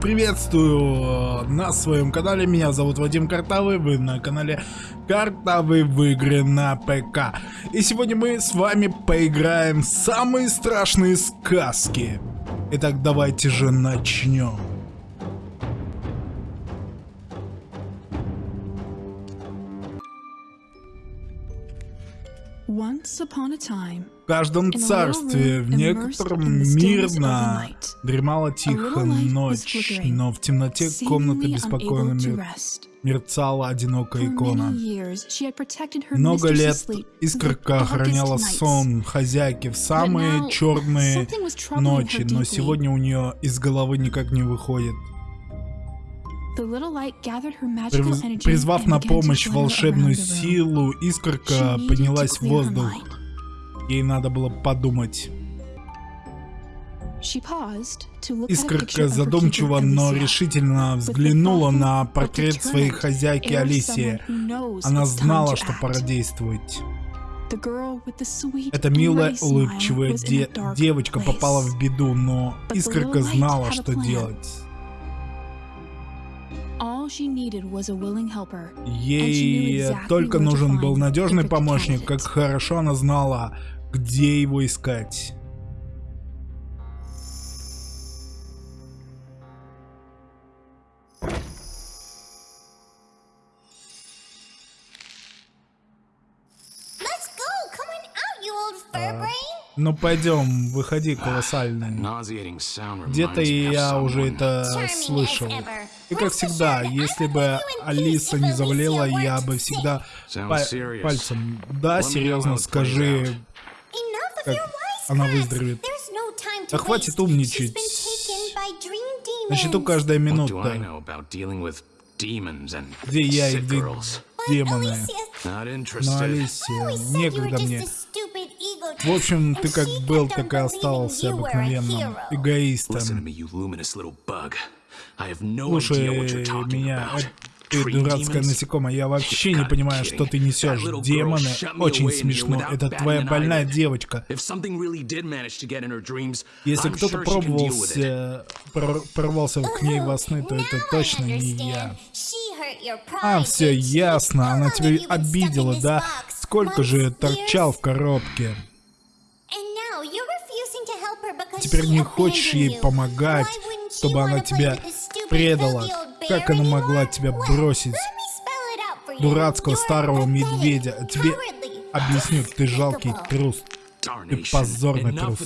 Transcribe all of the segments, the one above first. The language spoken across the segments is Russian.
Приветствую на своем канале, меня зовут Вадим Картавый, вы на канале Картавый в игры на ПК. И сегодня мы с вами поиграем в самые страшные сказки. Итак, давайте же начнем. В каждом царстве, в некотором мирно дремала тихо ночь, но в темноте комнаты беспокойно мер... мерцала одинокая икона. Много лет искорка охраняла сон хозяйки в самые черные ночи, но сегодня у нее из головы никак не выходит. Призвав на помощь волшебную силу, искорка поднялась в воздух. Ей надо было подумать. Искорка задумчиво, но решительно взглянула на портрет своей хозяйки Алисии. Она знала, что пора действовать. Эта милая, улыбчивая де девочка попала в беду, но Искорка знала, что делать. Ей только нужен был надежный помощник, как хорошо она знала, где его искать. Ну пойдем, выходи, колоссальный. Где-то я уже это слышал. И как всегда, если бы Алиса не заболела, я бы всегда па пальцем. Да, серьезно, скажи, как она выздоровеет. Да хватит умничать. На счету каждая минута. Где я и где демоны. Но Алисия, некогда мне. В общем, ты как был, так и остался обыкновенным эгоистом. Слушай меня, ты дурацкая насекомая, я вообще не понимаю, что ты несешь. Демоны, очень смешно. Это твоя больная девочка. Если кто-то пробовался, прор прорвался к ней во сны, то это точно не я. А, все ясно, она тебя обидела, да? Сколько же торчал в коробке? Теперь не хочешь ей помогать, чтобы она тебя предала. Как она могла тебя бросить? Дурацкого старого медведя. Тебе объясню, ты жалкий трус. Ты позорный трус.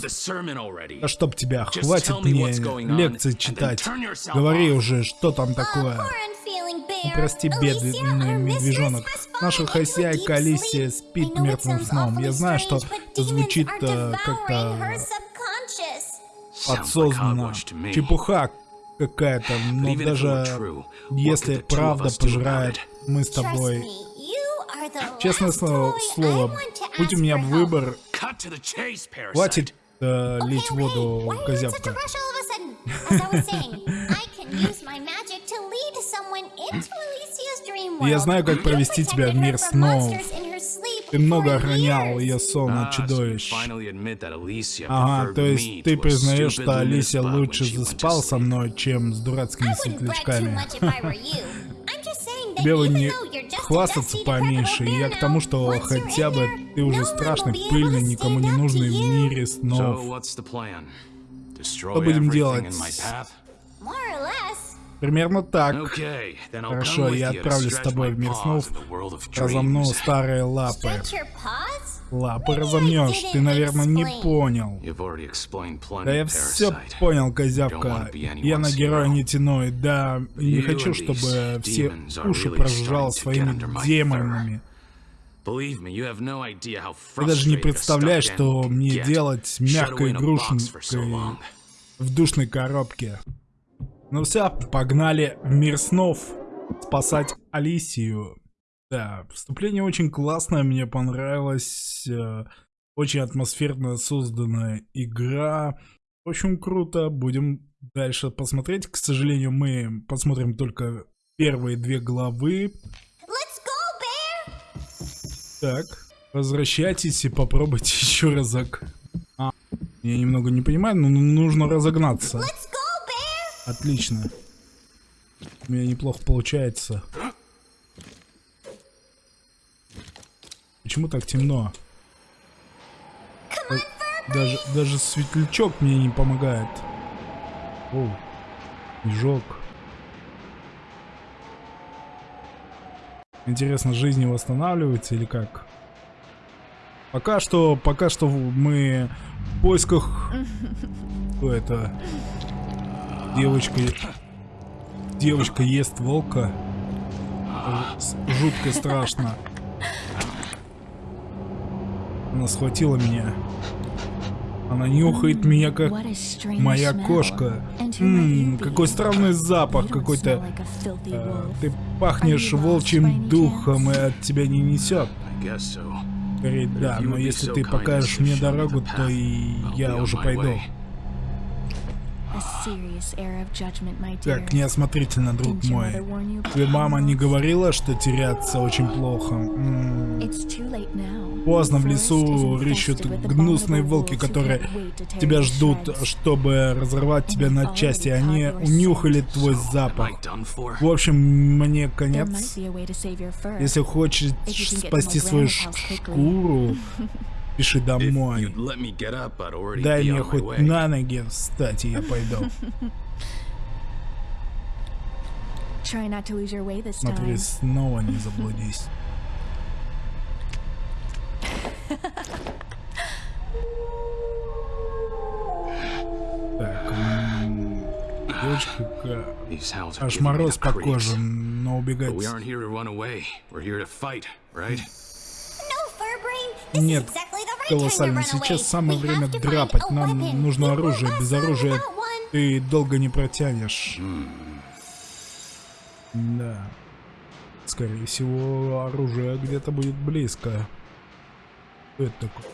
А чтоб тебя, хватит мне лекции читать. Говори уже, что там такое. Ну, прости, бедный медвежонок. Наша хозяйка Алисия спит мертвым сном. Я знаю, что это звучит э, как-то подсознанно. Чепуха какая-то, но даже если правда пожирает, мы с тобой... Честное слово, слово будь у меня выбор, хватит э, лить воду, козявка. Я знаю, как провести тебя в мир снов. Ты много охранял ее сон от чудовищ. Ага, то есть ты признаешь, что Алисия лучше заспал со мной, чем с дурацкими светлячками. Бы не хвастаться поменьше. Я к тому, что хотя бы ты уже страшный, пыльный, никому не нужный в мире снов. Что будем делать? Примерно так. Хорошо, я отправлюсь с тобой в мир снов. Разомну старые лапы. Лапы разомнешь, ты, наверное, не понял. Да я все понял, козявка. Я на героя не тяну, да, не хочу, чтобы все уши прожужжало своими демонами. Ты даже не представляешь, что мне делать мягкой игрушкой в душной коробке. Ну все, погнали в мир снов спасать Алисию. Да, вступление очень классное, мне понравилось. Э, очень атмосферно созданная игра. Очень круто, будем дальше посмотреть. К сожалению, мы посмотрим только первые две главы. Go, так, возвращайтесь и попробуйте еще разок. А, я немного не понимаю, но нужно разогнаться. Отлично. У меня неплохо получается. Почему так темно? Даже, даже светлячок мне не помогает. Оу, снежок. Интересно, жизнь восстанавливается или как? Пока что, пока что мы в поисках... Кто это? Девочка... Девочка ест волка. Жутко страшно. Она схватила меня. Она нюхает меня, как моя кошка. Ммм, какой странный запах какой-то. Э, ты пахнешь волчьим духом, и от тебя не несет. Скорее, да, но если ты покажешь мне дорогу, то и я уже пойду. Как неосмотрительно, друг мой. Тебе мама не говорила, что теряться очень плохо? М -м. Поздно в лесу рыщут гнусные волки, которые тебя ждут, чтобы разорвать тебя на части. Они унюхали твой запах. В общем, мне конец. Если хочешь спасти свою шкуру, Пиши домой. Дай мне хоть на ноги встать, и я пойду. Смотри, снова не заблудись. Так, девочка, аж мороз по коже, но убегать. Нет, колоссально. Сейчас самое время драпать. Нам нужно оружие. Без оружия ты долго не протянешь. Да. Скорее всего, оружие где-то будет близко. Что это такое?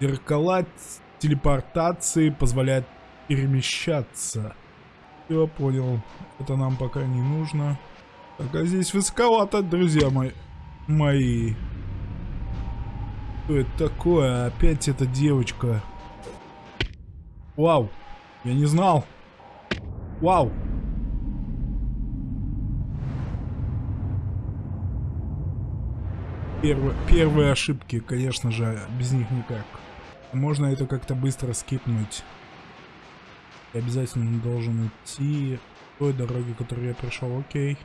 Зеркала телепортации позволяет перемещаться. Я понял. Это нам пока не нужно. Так, а здесь высоковато, друзья мои. Мои. Что это такое? Опять эта девочка. Вау. Я не знал. Вау. Первые, первые ошибки, конечно же, без них никак. Можно это как-то быстро скипнуть. Я обязательно должен идти той дороги, которую я пришел. Окей.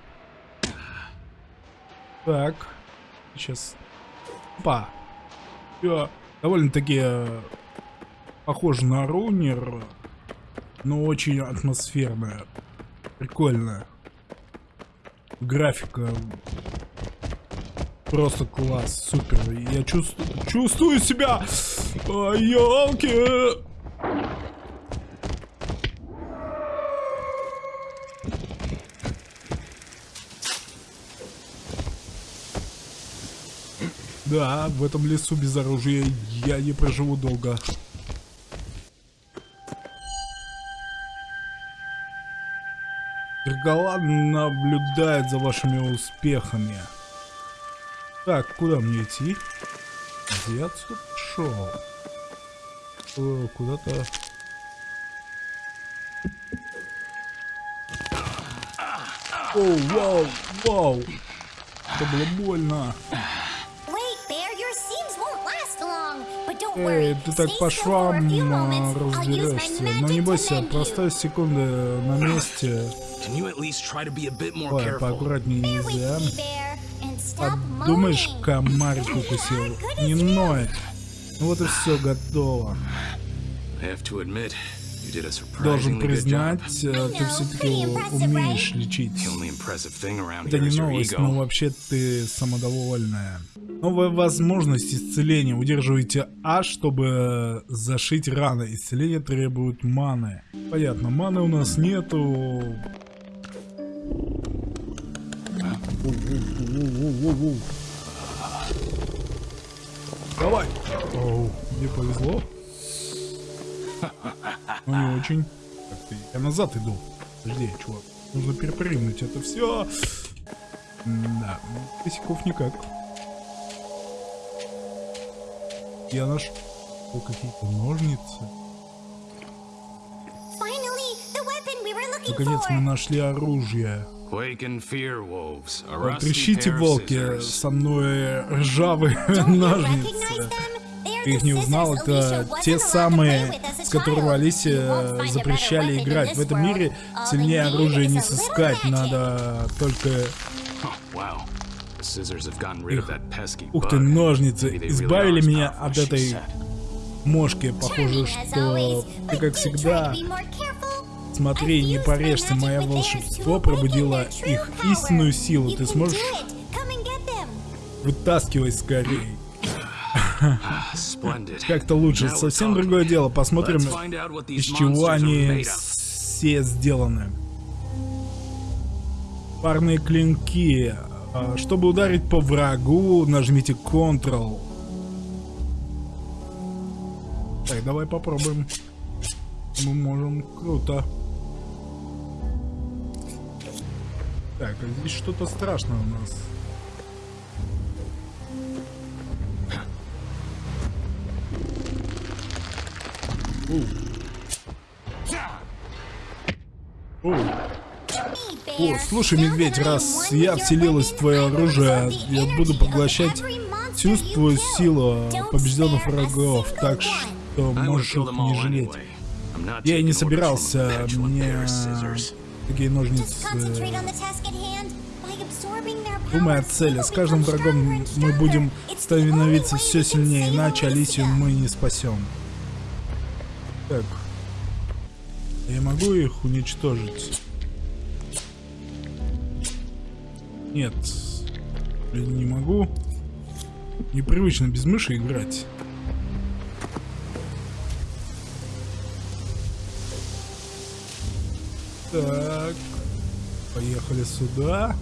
Так. Сейчас. Па. Все довольно-таки э, похоже на рунер, но очень атмосферная. Прикольная. Графика просто класс, супер. Я чувствую, чувствую себя, елки. Да, в этом лесу без оружия я не проживу долго. Зеркала наблюдает за вашими успехами. Так, куда мне идти? Где отсюда шел? Куда-то... Оу, вау, вау! Это было больно. Эй, ты так по швам разберешься. Но не бойся, простая секунды на месте. Ой, поаккуратнее нельзя. Подумаешь, комарик укусил. Не ноет. Ну вот и все готово. Должен признать, э, ты все-таки умеешь лечить. Это не новость, но вообще ты самодовольная. Новая возможность исцеления. Удерживайте А, чтобы зашить раны. Исцеление требует маны. Понятно, маны у нас нету. Давай! Оу, мне повезло. Ну не очень. Я назад иду. Подожди, чувак. Нужно перепрыгнуть это все. Да, косяков никак. Я нашел какие-то ножницы. Наконец мы нашли оружие. Трещите, волки, со мной ржавые ножницы. Ты их не узнал? Это те самые, с которыми Алисе запрещали играть. В этом мире сильнее оружие не сыскать, надо только... Ух ты, ножницы, избавили меня от этой мошки. Похоже, что ты, как всегда, Смотри, не порежься, мое волшебство пробудило их истинную силу. Ты сможешь... Вытаскивай скорее. Как-то лучше. Совсем другое дело. Посмотрим, из чего они все сделаны. Парные клинки. Чтобы ударить по врагу, нажмите Ctrl. Так, давай попробуем. Мы можем. Круто. Так, а здесь что-то страшное у нас. О. О, слушай, медведь, раз я вселилась в твое оружие, я буду поглощать всю твою силу побежденных врагов, так что можешь их не жалеть. Я и не собирался, мне такие ножницы. Думай о цели. С каждым врагом мы будем становиться все сильнее, иначе Алисию мы не спасем. Так. Я могу их уничтожить? Нет. Блин, не могу. Непривычно без мыши играть. Так. Поехали сюда.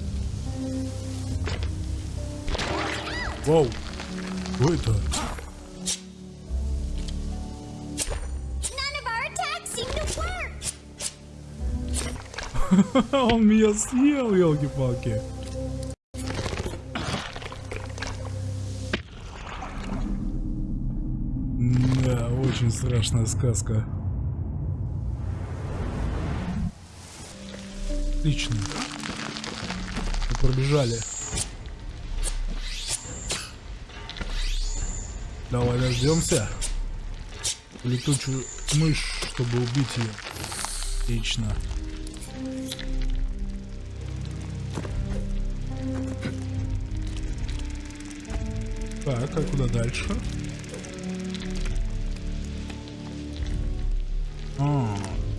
Вау. Что это? Он меня съел, елки-палки. Очень страшная сказка. Отлично. Мы пробежали. Давай дождемся. Летучую мышь, чтобы убить ее. Отлично. Так, а куда дальше?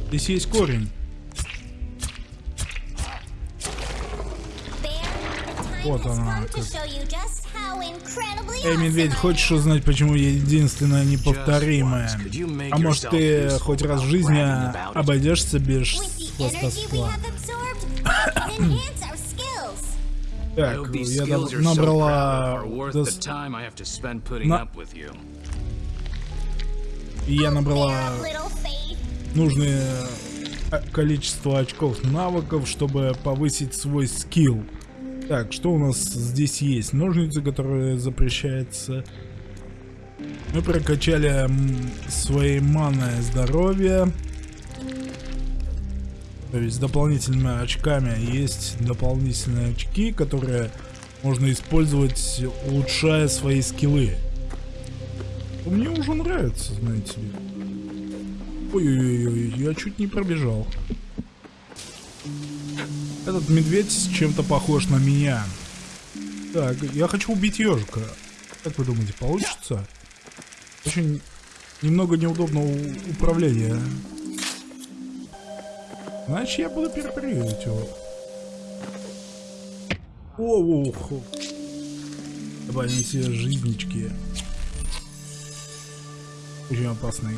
Здесь есть корень. Вот она. Как. Эй, медведь, хочешь узнать, почему я единственная неповторимая? А может ты хоть раз в жизни обойдешься без хвостовства? Так, я набрала... На... Я набрала нужное количество очков навыков, чтобы повысить свой скилл. Так, что у нас здесь есть? Ножницы, которые запрещается. Мы прокачали свои манное здоровье. То есть дополнительными очками есть дополнительные очки, которые можно использовать, улучшая свои скиллы. Мне уже нравится, знаете ли. Ой-ой-ой, я чуть не пробежал. Этот медведь чем-то похож на меня. Так, я хочу убить ежика. Как вы думаете, получится? Очень немного неудобного управления. Значит, я буду перепрыгивать его. Ох. Давай, они все жизнички. Очень опасные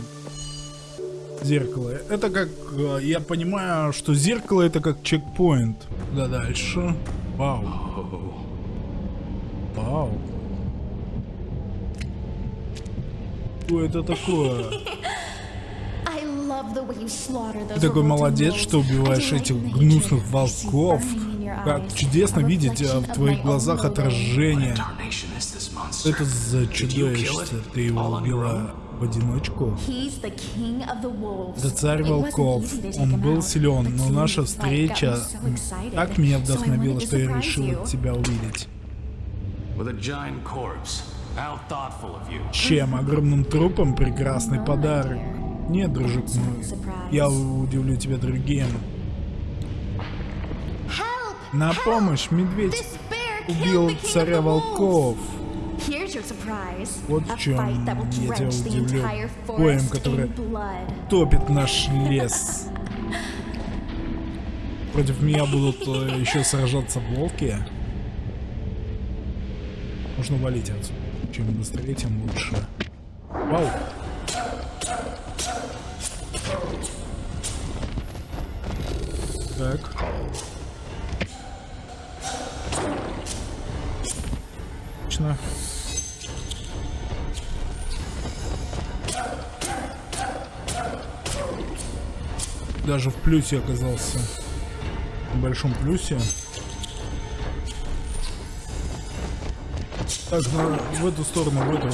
зеркало. Это как, э, я понимаю, что зеркало это как чекпоинт. Да дальше. Вау. Вау. Что это такое? Ты такой молодец, что убиваешь этих гнусных волков. Как чудесно видеть а, в твоих глазах отражение. Это за чудовище? Ты его убила в одиночку. Это царь волков. Он был силен, но наша встреча так меня вдохновила, что я решил тебя увидеть. Чем огромным трупом прекрасный подарок. Нет, дружок мой, я удивлю тебя другим. На помощь, медведь убил царя волков. Вот в чем я тебя удивлю. Боем, который топит наш лес. Против меня будут э, еще сражаться волки. Нужно валить отсюда. Чем быстрее, тем лучше. Вау! Так. Отлично. Даже в плюсе оказался. В большом плюсе. Так, на, в эту сторону, в эту.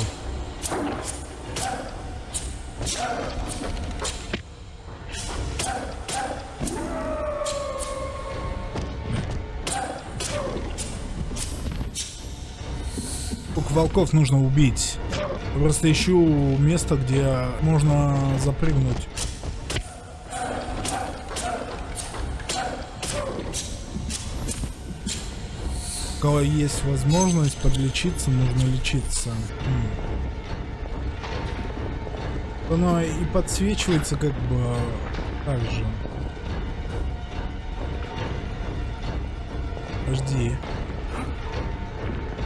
Сколько волков нужно убить? Просто ищу место, где можно запрыгнуть. Кого есть возможность подлечиться, нужно лечиться. Оно и подсвечивается как бы так же. Подожди.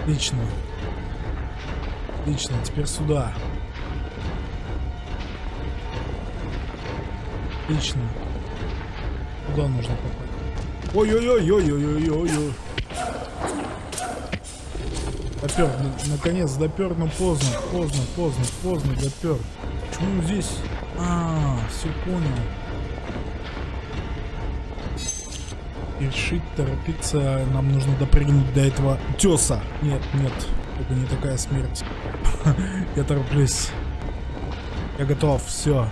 Отлично. Отлично, теперь сюда. Отлично. Куда нужно попасть? Ой-ой-ой-ой-ой-ой-ой-ой. Допер, наконец допер, но поздно, поздно, поздно, поздно допер. Почему здесь? А, все понял. Решить торопиться, нам нужно допрыгнуть до этого теса. Нет, нет, это не такая смерть. Я тороплюсь. Я готов, все.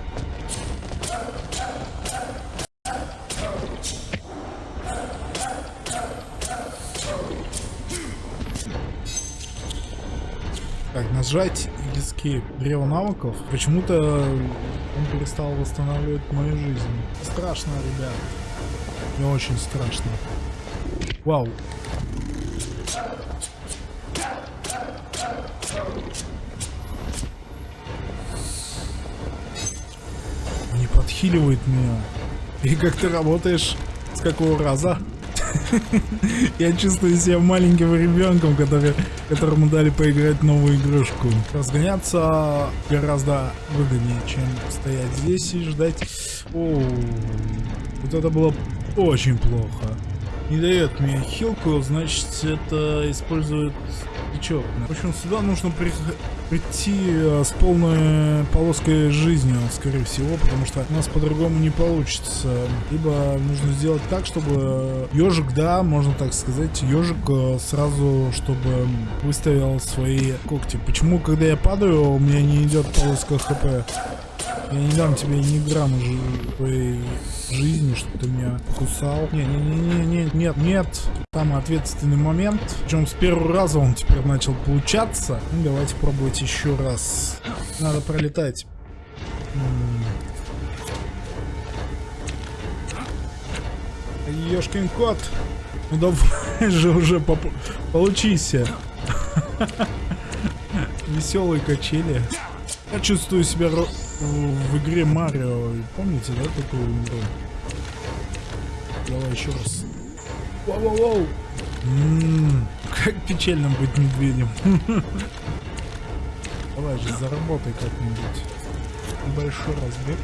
Нажать escape древо навыков, почему-то он перестал восстанавливать мою жизнь. Страшно, ребят. Мне очень страшно. Вау. Не подхиливает меня. И как ты работаешь? С какого раза? Я чувствую себя маленьким ребенком, который, которому дали поиграть новую игрушку. Разгоняться гораздо выгоднее, чем стоять здесь и ждать. О, вот это было очень плохо. Не дает мне хилку, значит это использует течет. В общем, сюда нужно при прийти э, с полной полоской жизни, скорее всего, потому что у нас по-другому не получится. Либо нужно сделать так, чтобы ежик, да, можно так сказать, ежик э, сразу, чтобы выставил свои когти. Почему, когда я падаю, у меня не идет полоска хп? Я не дам тебе ни грамма твоей жизни, чтобы ты меня кусал. Не, не, не, не, не, нет, нет. Там ответственный момент. Причем с первого раза он теперь начал получаться. Ну, давайте пробовать еще раз. Надо пролетать. Ёшкин кот. Ну давай же уже поп получись. Веселые качели. Я чувствую себя в игре Марио. Помните, да, такую игру? Давай еще раз. Воу-воу-воу! Как печально быть медведем. Давай же, заработай как-нибудь. Небольшой разбег.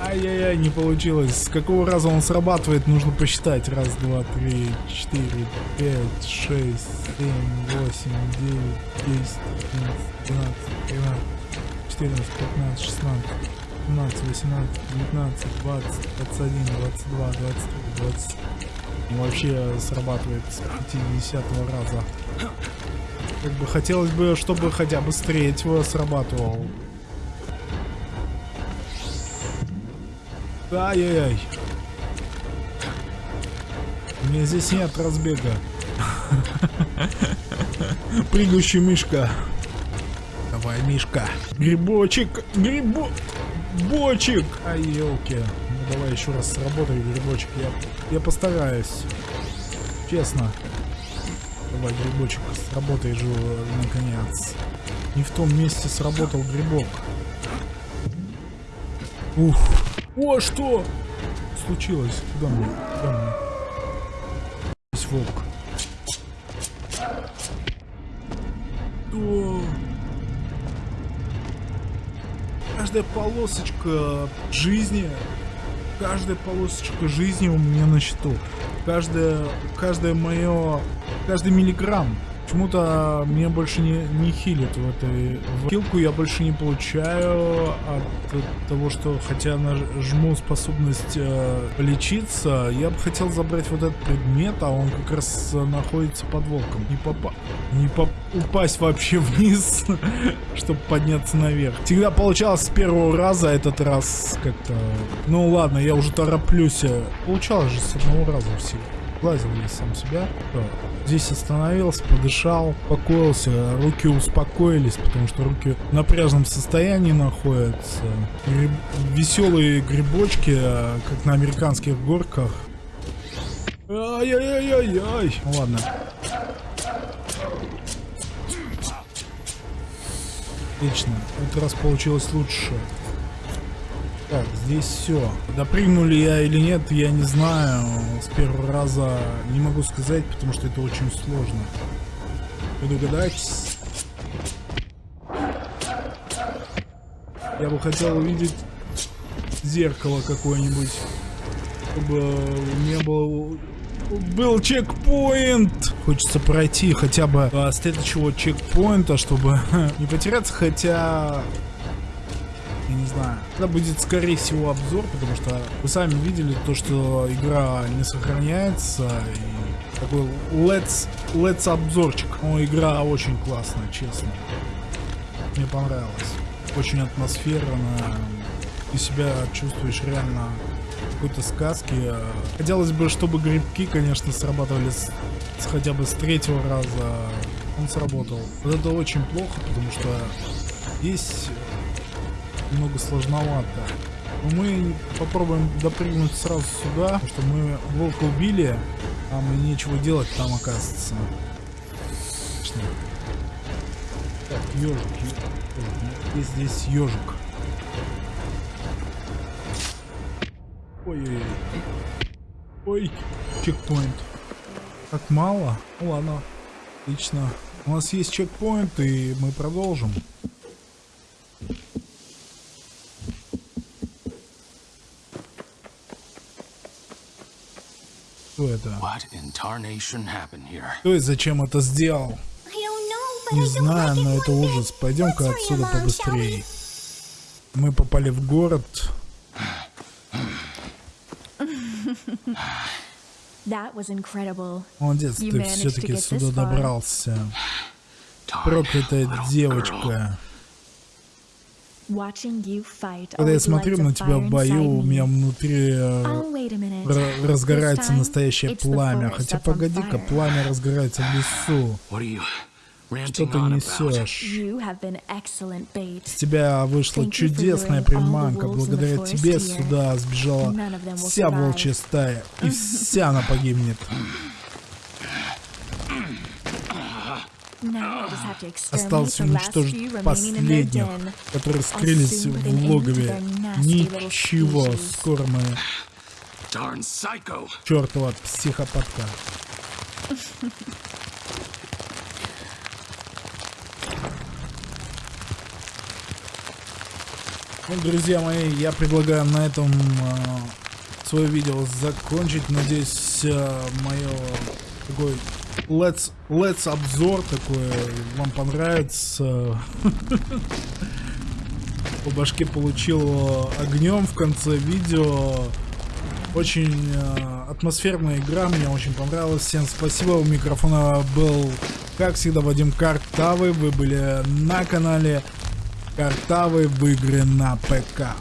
Ай-яй-яй, не получилось. С какого раза он срабатывает, нужно посчитать. Раз, два, три, четыре, пять, шесть, семь, восемь, девять, десять, одиннадцать, двенадцать, тринадцать. 14, 15, 16, 17, 18, 19, 20, 21, 22, 23, 20. вообще срабатывает с 50 раза. Как бы хотелось бы, чтобы хотя бы с третьего срабатывал. Ай-яй-яй. У меня здесь нет разбега. Прыгающий мышка. Давай, Мишка. Грибочек, грибо... Бочек! Ай, елки. Ну давай еще раз сработай, грибочек. Я, я постараюсь. Честно. Давай, грибочек, сработай же наконец. Не в том месте сработал грибок. Ух. О, что? Случилось? Куда мне? Куда мне? Здесь волк. О. Каждая полосочка жизни, каждая полосочка жизни у меня на счету. Каждое, каждое мое, каждый миллиграмм Почему-то меня больше не, не хилит в этой... В хилку я больше не получаю от того, что хотя нажму способность э, лечиться, я бы хотел забрать вот этот предмет, а он как раз находится под волком. Не попа... Не поп... упасть вообще вниз, чтобы подняться наверх. Всегда получалось с первого раза, этот раз как-то... Ну ладно, я уже тороплюсь. Получалось же с одного раза все сглазил я сам себя. Здесь остановился, подышал, успокоился, руки успокоились, потому что руки в напряженном состоянии находятся. Гриб... Веселые грибочки, как на американских горках. Ай-яй-яй-яй-яй. Ладно. Отлично. В этот раз получилось лучше. Так, здесь все. Допрыгнули я или нет, я не знаю. С первого раза не могу сказать, потому что это очень сложно. Вы догадаетесь? Я бы хотел увидеть зеркало какое-нибудь, чтобы у меня был чекпоинт. Хочется пройти хотя бы а, следующего чекпоинта, чтобы не потеряться, хотя не знаю. Это будет, скорее всего, обзор, потому что вы сами видели то, что игра не сохраняется. И такой let's, let's обзорчик. Но игра очень классная, честно. Мне понравилось. Очень атмосферно. Ты себя чувствуешь реально какой-то сказки. Хотелось бы, чтобы грибки, конечно, срабатывали с, с хотя бы с третьего раза. Он сработал. Вот это очень плохо, потому что есть немного сложновато. Но мы попробуем допрыгнуть сразу сюда, потому что мы волка убили, а мы нечего делать там оказывается. Так, ежик. Есть здесь ежик. Ой-ой-ой. Ой, чекпоинт. Так мало? Ну ладно. Отлично. У нас есть чекпоинт, и мы продолжим. Кто это? Кто и зачем это сделал? Не знаю, но это ужас. Пойдем-ка отсюда побыстрее. Мы попали в город. Молодец, ты все-таки сюда добрался. Проклятая девочка. Когда я смотрю на тебя в бою, у меня внутри э, разгорается настоящее пламя. Хотя погоди-ка, пламя разгорается в лесу. Что ты несешь? С тебя вышла чудесная приманка. Благодаря тебе сюда сбежала вся волчья стая. И вся она погибнет. Осталось уничтожить последних, которые скрылись в логове. Ничего, скоро мы... Чертова психопатка. Ну, друзья мои, я предлагаю на этом э, свое видео закончить. Надеюсь, э, мое такой let's, let's обзор такой вам понравится. По башке получил огнем в конце видео. Очень э, атмосферная игра, мне очень понравилась. Всем спасибо. У микрофона был, как всегда, Вадим Картавый. Вы были на канале Картавый в игре на ПК.